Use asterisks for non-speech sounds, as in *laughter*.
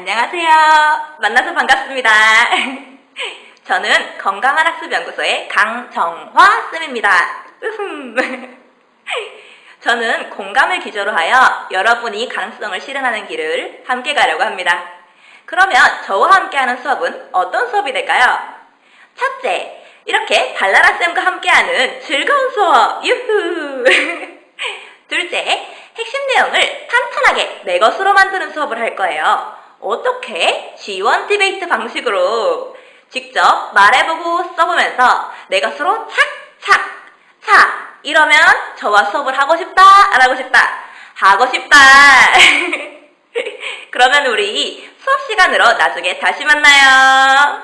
안녕하세요. 만나서 반갑습니다. *laughs* 저는 건강한 학습 연구소의 강정화 쌤입니다. *laughs* 저는 공감을 기조로 하여 여러분이 가능성을 실현하는 길을 함께 가려고 합니다. 그러면 저와 함께하는 수업은 어떤 수업이 될까요? 첫째, 이렇게 발라라 쌤과 함께하는 즐거운 수업, 유후! *laughs* 둘째, 핵심 내용을 탄탄하게 내 것으로 만드는 수업을 할 거예요. 어떻게? 지원 디베이트 방식으로 직접 말해보고 써보면서 내 것으로 착착 차 이러면 저와 수업을 하고 싶다 안 하고 싶다 하고 싶다 *laughs* 그러면 우리 수업 시간으로 나중에 다시 만나요.